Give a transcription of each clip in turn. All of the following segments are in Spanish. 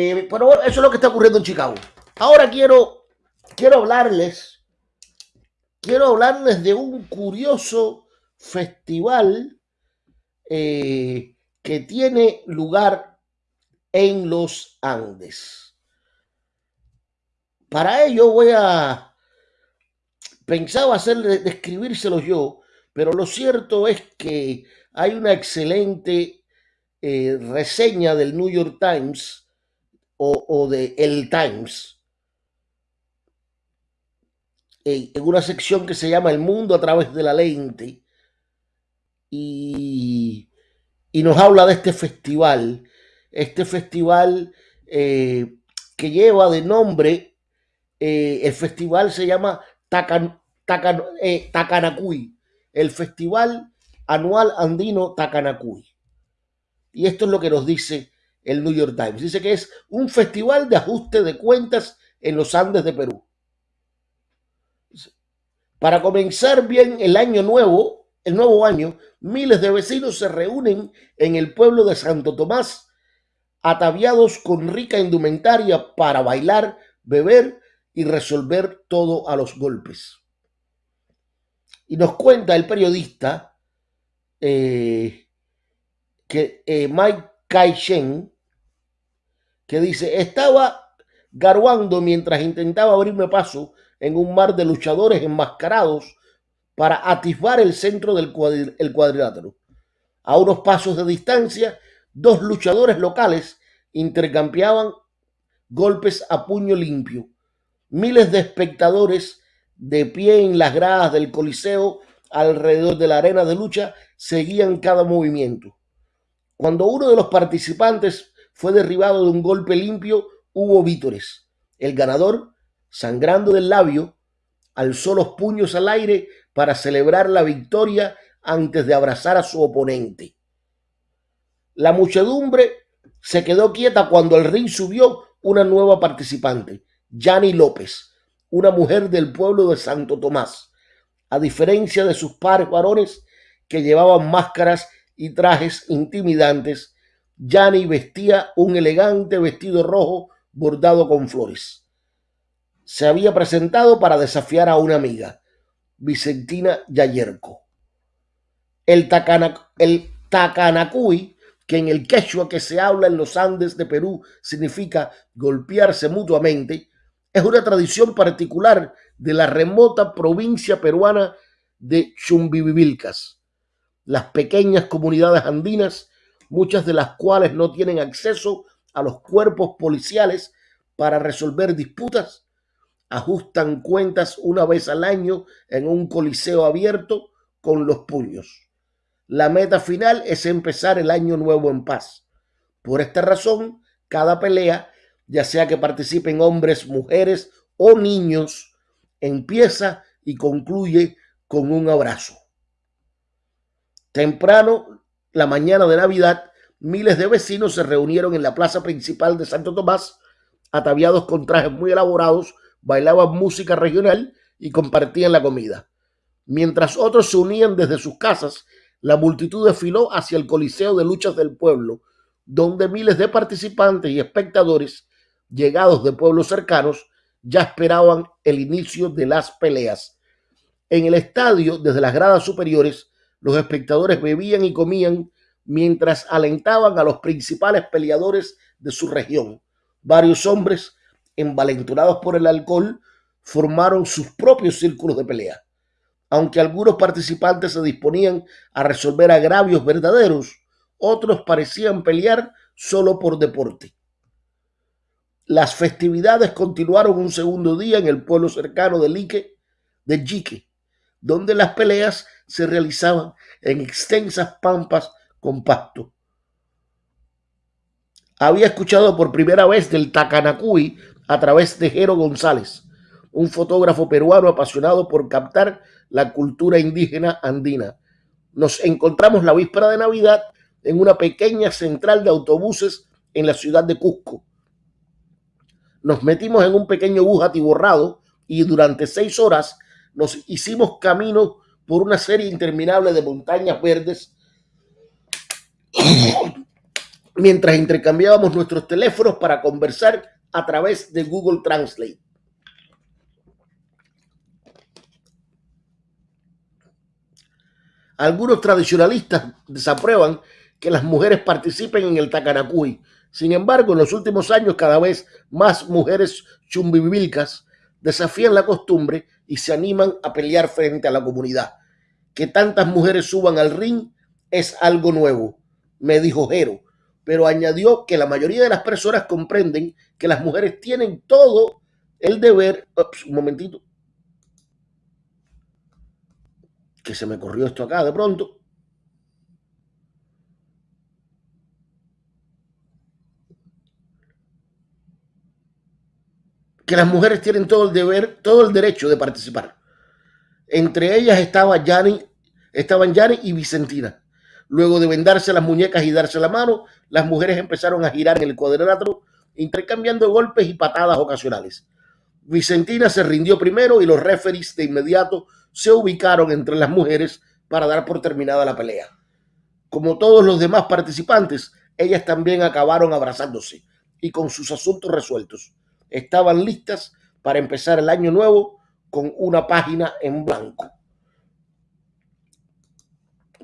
Eh, pero eso es lo que está ocurriendo en Chicago. Ahora quiero, quiero hablarles, quiero hablarles de un curioso festival eh, que tiene lugar en los Andes. Para ello voy a pensaba hacer describírselo yo, pero lo cierto es que hay una excelente eh, reseña del New York Times o, de El Times en una sección que se llama El mundo a través de la lente y, nos habla de este festival, este festival eh, que lleva de nombre, eh, el festival se llama Tacan, Takanacuy, el festival anual andino Takanacuy. Y esto es lo que nos dice el New York Times. Dice que es un festival de ajuste de cuentas en los Andes de Perú. Para comenzar bien el año nuevo, el nuevo año, miles de vecinos se reúnen en el pueblo de Santo Tomás, ataviados con rica indumentaria para bailar, beber y resolver todo a los golpes. Y nos cuenta el periodista eh, que eh, Mike Kai Shen, que dice, estaba garuando mientras intentaba abrirme paso en un mar de luchadores enmascarados para atisbar el centro del cuadrilátero. A unos pasos de distancia, dos luchadores locales intercambiaban golpes a puño limpio. Miles de espectadores de pie en las gradas del Coliseo alrededor de la arena de lucha seguían cada movimiento. Cuando uno de los participantes fue derribado de un golpe limpio, hubo vítores. El ganador, sangrando del labio, alzó los puños al aire para celebrar la victoria antes de abrazar a su oponente. La muchedumbre se quedó quieta cuando el ring subió una nueva participante, Yani López, una mujer del pueblo de Santo Tomás. A diferencia de sus pares varones que llevaban máscaras y trajes intimidantes, Yani vestía un elegante vestido rojo bordado con flores. Se había presentado para desafiar a una amiga, Vicentina Yayerco. El, Takana, el Takanacuy, que en el quechua que se habla en los Andes de Perú significa golpearse mutuamente, es una tradición particular de la remota provincia peruana de Chumbivilcas. Las pequeñas comunidades andinas, muchas de las cuales no tienen acceso a los cuerpos policiales para resolver disputas, ajustan cuentas una vez al año en un coliseo abierto con los puños. La meta final es empezar el año nuevo en paz. Por esta razón, cada pelea ya sea que participen hombres, mujeres o niños, empieza y concluye con un abrazo. Temprano, la mañana de Navidad, miles de vecinos se reunieron en la plaza principal de Santo Tomás, ataviados con trajes muy elaborados, bailaban música regional y compartían la comida. Mientras otros se unían desde sus casas, la multitud desfiló hacia el Coliseo de Luchas del Pueblo, donde miles de participantes y espectadores llegados de pueblos cercanos, ya esperaban el inicio de las peleas. En el estadio, desde las gradas superiores, los espectadores bebían y comían mientras alentaban a los principales peleadores de su región. Varios hombres, envalenturados por el alcohol, formaron sus propios círculos de pelea. Aunque algunos participantes se disponían a resolver agravios verdaderos, otros parecían pelear solo por deporte. Las festividades continuaron un segundo día en el pueblo cercano de Lique, de Jique, donde las peleas se realizaban en extensas pampas con pasto. Había escuchado por primera vez del Tacanacuy a través de Jero González, un fotógrafo peruano apasionado por captar la cultura indígena andina. Nos encontramos la víspera de Navidad en una pequeña central de autobuses en la ciudad de Cusco nos metimos en un pequeño bus atiborrado y durante seis horas nos hicimos camino por una serie interminable de montañas verdes mientras intercambiábamos nuestros teléfonos para conversar a través de Google Translate. Algunos tradicionalistas desaprueban que las mujeres participen en el Takanakuy. Sin embargo, en los últimos años cada vez más mujeres chumbivilcas desafían la costumbre y se animan a pelear frente a la comunidad. Que tantas mujeres suban al ring es algo nuevo, me dijo Jero, pero añadió que la mayoría de las personas comprenden que las mujeres tienen todo el deber. un momentito. Que se me corrió esto acá de pronto. Que las mujeres tienen todo el deber, todo el derecho de participar. Entre ellas estaba estaban Yanni y Vicentina. Luego de vendarse las muñecas y darse la mano, las mujeres empezaron a girar en el cuadrilátero, intercambiando golpes y patadas ocasionales. Vicentina se rindió primero y los referees de inmediato se ubicaron entre las mujeres para dar por terminada la pelea. Como todos los demás participantes, ellas también acabaron abrazándose y con sus asuntos resueltos estaban listas para empezar el año nuevo con una página en blanco.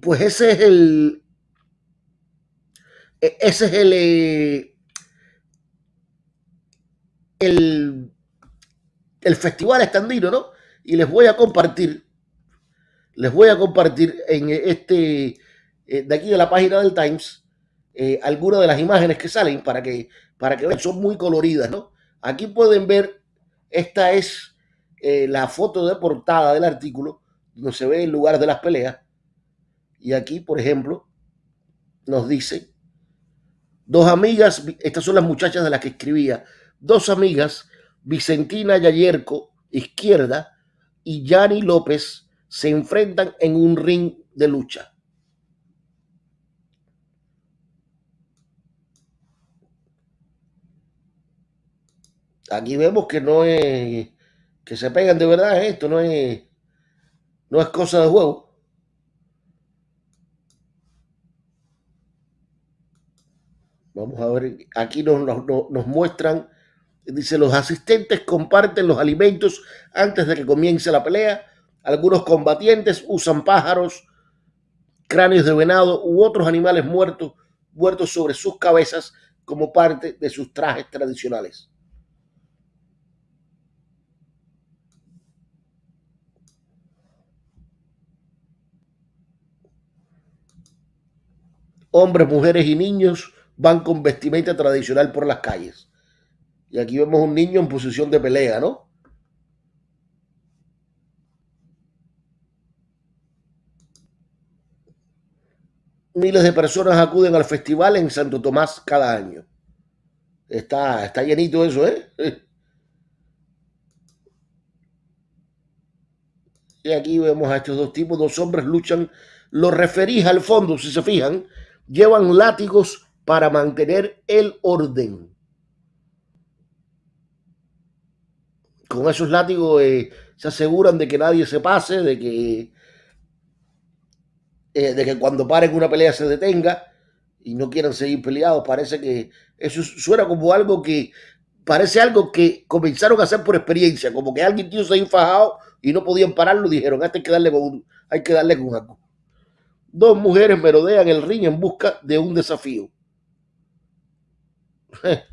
Pues ese es el. E, ese es el. Eh, el, el festival estandino, ¿no? Y les voy a compartir. Les voy a compartir en este. Eh, de aquí de la página del Times. Eh, algunas de las imágenes que salen para que, para que vean, son muy coloridas, ¿no? Aquí pueden ver, esta es eh, la foto de portada del artículo, donde se ve el lugar de las peleas. Y aquí, por ejemplo, nos dice, dos amigas, estas son las muchachas de las que escribía, dos amigas, Vicentina Yayerco, izquierda, y Yani López, se enfrentan en un ring de lucha. Aquí vemos que no es que se pegan de verdad esto, no es no es cosa de juego. Vamos a ver, aquí nos, nos, muestran, dice, los asistentes comparten los alimentos antes de que comience la pelea. Algunos combatientes usan pájaros, cráneos de venado u otros animales muertos, muertos sobre sus cabezas como parte de sus trajes tradicionales. Hombres, mujeres y niños van con vestimenta tradicional por las calles. Y aquí vemos un niño en posición de pelea, ¿no? Miles de personas acuden al festival en Santo Tomás cada año. Está, está llenito eso, ¿eh? Y aquí vemos a estos dos tipos, dos hombres luchan. Los referís al fondo, si se fijan, llevan látigos para mantener el orden. Con esos látigos eh, se aseguran de que nadie se pase, de que, eh, de que cuando paren una pelea se detenga y no quieran seguir peleados. Parece que eso suena como algo que parece algo que comenzaron a hacer por experiencia, como que alguien tío se ha fajado y no podían pararlo, dijeron, este hay que darle con, hay que darle con algo. Dos mujeres merodean el ring en busca de un desafío.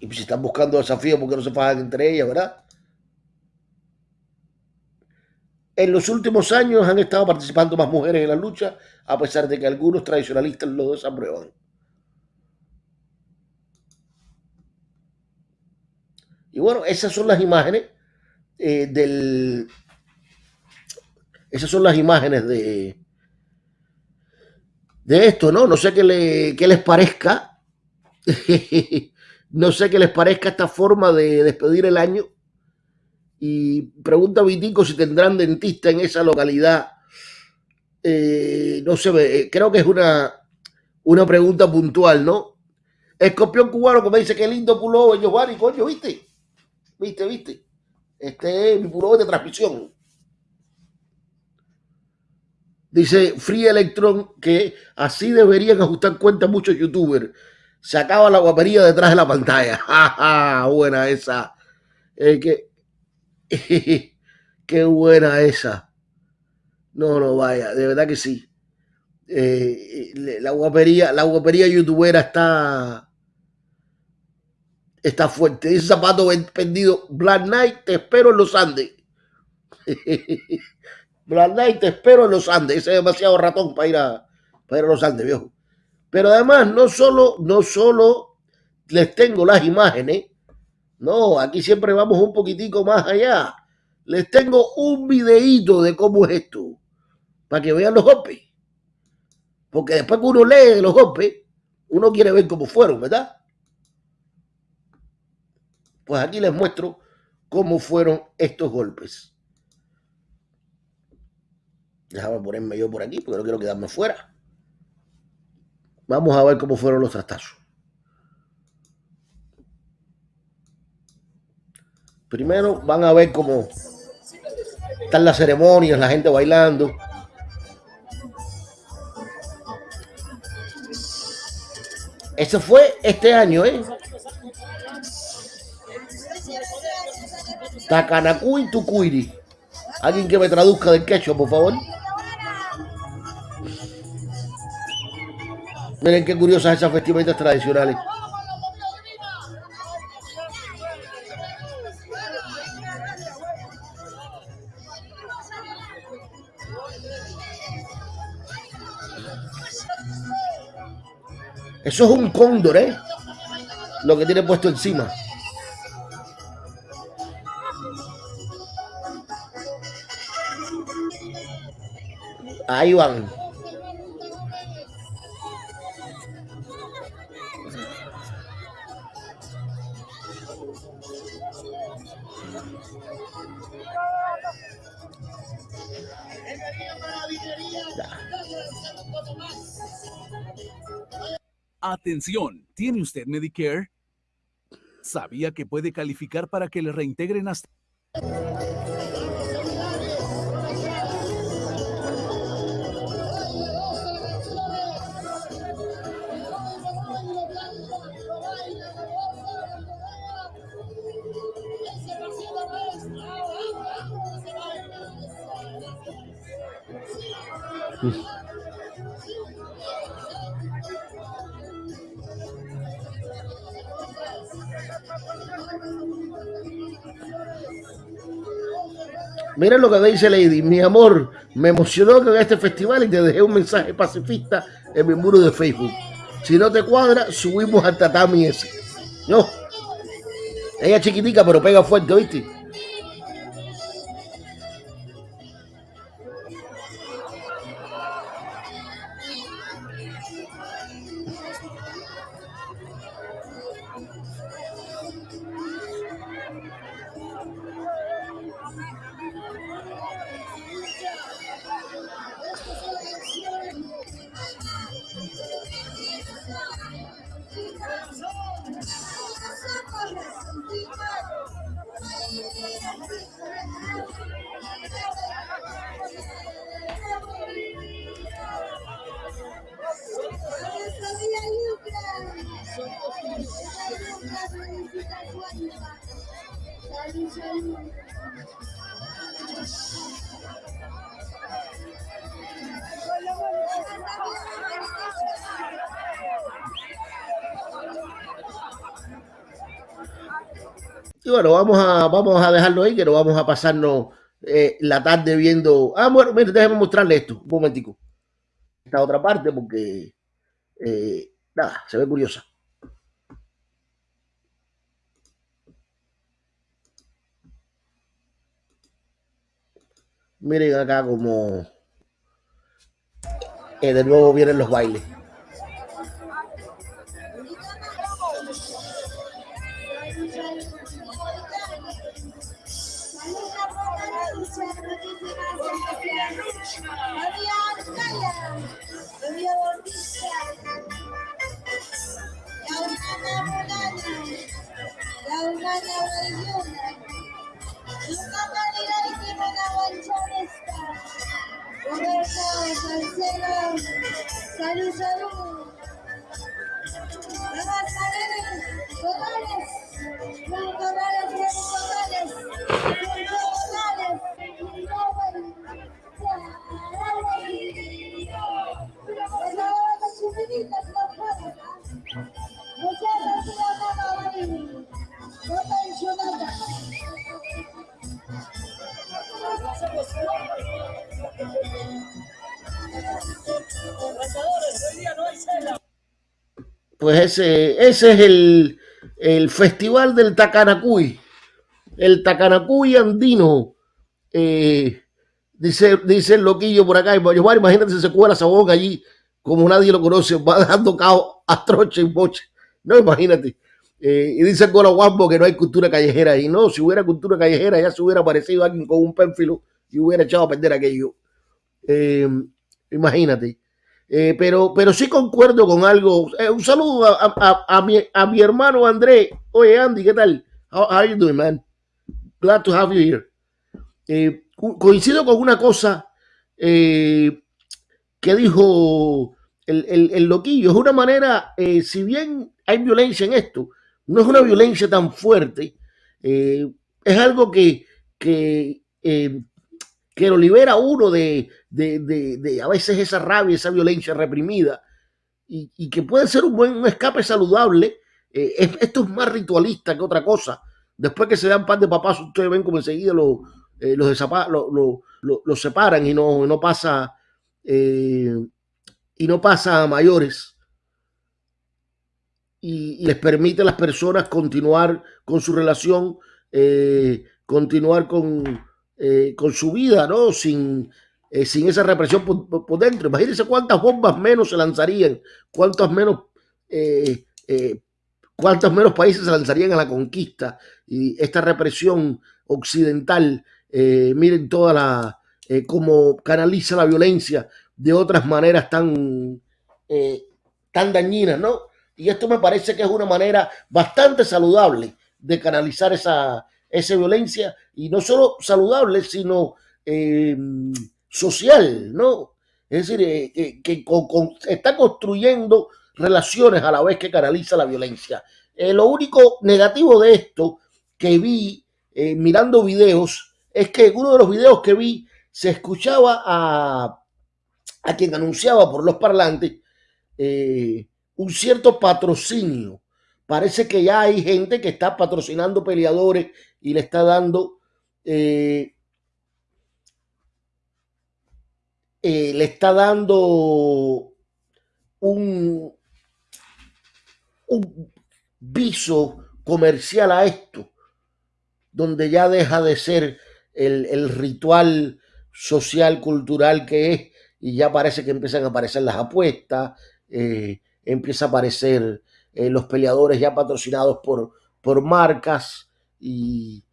Y si están buscando desafío, ¿por qué no se fajan entre ellas, verdad? En los últimos años han estado participando más mujeres en la lucha, a pesar de que algunos tradicionalistas lo desaprueban. Y bueno, esas son las imágenes eh. Esas son las imágenes de, de esto, ¿no? No sé qué, le, qué les parezca. no sé qué les parezca esta forma de despedir el año. Y pregunta a Vitico si tendrán dentista en esa localidad. Eh, no sé, eh, creo que es una, una pregunta puntual, ¿no? Escorpión cubano como dice que lindo pullover, Giovanni, coño, ¿viste? ¿Viste, viste? Este es mi puro de transmisión. Dice Free Electron que así deberían ajustar cuentas muchos youtubers. Se acaba la guapería detrás de la pantalla. Buena esa. Eh, qué buena esa. No, no, vaya, de verdad que sí. Eh, la guapería, la guapería youtubera está está fuerte. Dice zapato vendido. Black Knight, te espero en los Andes. Black Knight, te espero en los Andes. Ese es demasiado ratón para ir a, ir a los Andes, viejo. Pero además, no solo, no solo les tengo las imágenes, no, aquí siempre vamos un poquitico más allá. Les tengo un videíto de cómo es esto, para que vean los golpes. Porque después que uno lee los golpes, uno quiere ver cómo fueron, ¿verdad? Pues aquí les muestro cómo fueron estos golpes. Déjame ponerme yo por aquí porque no quiero quedarme fuera. Vamos a ver cómo fueron los trastazos. Primero van a ver cómo están las ceremonias, la gente bailando. Eso fue este año, ¿eh? Takanakuy Tukuiri. Alguien que me traduzca del quechua, por favor. Miren qué curiosas esas vestimentas tradicionales. Eso es un cóndor, ¿eh? Lo que tiene puesto encima. Atención, ¿tiene usted Medicare? ¿Sabía que puede calificar para que le reintegren hasta... Miren lo que dice Lady. Mi amor, me emocionó que en este festival y te dejé un mensaje pacifista en mi muro de Facebook. Si no te cuadra, subimos al tatami ese. No. Ella es chiquitica, pero pega fuerte, ¿viste? Y bueno, vamos a, vamos a dejarlo ahí, que no vamos a pasarnos eh, la tarde viendo. Ah, bueno, mire, déjeme mostrarle esto, un momentico. Esta otra parte, porque eh, nada, se ve curiosa. Miren acá como eh, de nuevo vienen los bailes. Salud, salud. Vamos a ver, pues ese, ese es el, festival del Tacanacuy, el Tacanacuy andino. Eh, dice, dice el loquillo por acá, imagínate si se cuela esa boca allí, como nadie lo conoce, va dejando caos a troche y boche. No, imagínate. Eh, y dice el Guambo que no hay cultura callejera ahí. No, si hubiera cultura callejera ya se hubiera aparecido alguien con un pénfilo y hubiera echado a perder aquello. Eh, imagínate. Eh, pero, pero sí concuerdo con algo. un saludo a, mi, a, mi, hermano André. Oye, Andy, ¿qué tal? How, you doing, man? Glad to have you here. coincido con una cosa que dijo el, el, el, loquillo. Es una manera, si bien hay violencia en esto, no es una violencia tan fuerte, eh, es algo que, que, eh, que lo libera uno de, de, a veces esa rabia, esa violencia reprimida, y, que puede ser un buen escape saludable. Eh, esto es más ritualista que otra cosa. Después que se dan pan de papás, ustedes ven como enseguida lo, los, lo, separan y no, no pasa y no pasa a mayores y, les permite a las personas continuar con su relación, eh, continuar con, eh, con su vida, ¿no? Sin, eh, sin esa represión por, dentro. Imagínense cuántas bombas menos se lanzarían, cuántos menos, cuántos menos países se lanzarían a la conquista y esta represión occidental. miren toda la cómo canaliza la violencia de otras maneras tan, tan dañinas, ¿no? Y esto me parece que es una manera bastante saludable de canalizar esa, esa violencia y no solo saludable, sino eh, social, ¿no? Es decir, eh, que, está construyendo relaciones a la vez que canaliza la violencia. Eh, lo único negativo de esto que vi mirando videos es que en uno de los videos que vi se escuchaba a, a quien anunciaba por los parlantes un cierto patrocinio. Parece que ya hay gente que está patrocinando peleadores y le está dando eh, eh, le está dando un, un viso comercial a esto, donde ya deja de ser el, ritual social, cultural que es, y ya parece que empiezan a aparecer las apuestas, eh, empieza a aparecer eh, los peleadores ya patrocinados por, por marcas y,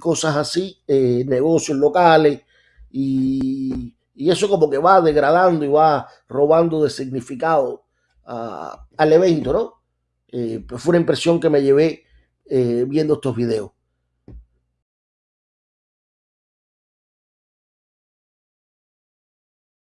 cosas así, eh, negocios locales, y, eso como que va degradando y va robando de significado al evento, ¿no? Eh, fue una impresión que me llevé viendo estos videos.